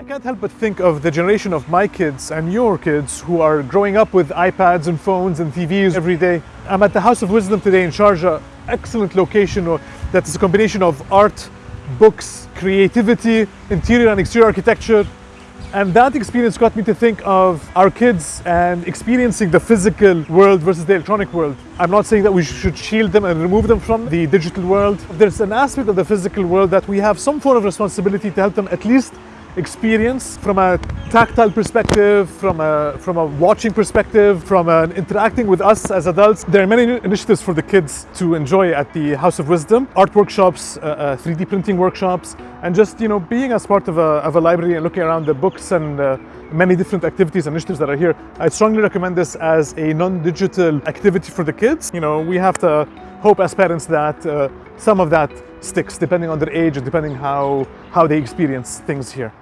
I can't help but think of the generation of my kids and your kids who are growing up with iPads and phones and TVs every day. I'm at the House of Wisdom today in Sharjah, excellent location that is a combination of art, books, creativity, interior and exterior architecture. And that experience got me to think of our kids and experiencing the physical world versus the electronic world. I'm not saying that we should shield them and remove them from the digital world. There's an aspect of the physical world that we have some form of responsibility to help them at least experience from a tactile perspective, from a, from a watching perspective, from an interacting with us as adults. There are many initiatives for the kids to enjoy at the House of Wisdom. Art workshops, uh, uh, 3D printing workshops, and just, you know, being as part of a, of a library and looking around the books and uh, many different activities and initiatives that are here. I strongly recommend this as a non-digital activity for the kids. You know, we have to hope as parents that uh, some of that sticks depending on their age and depending how, how they experience things here.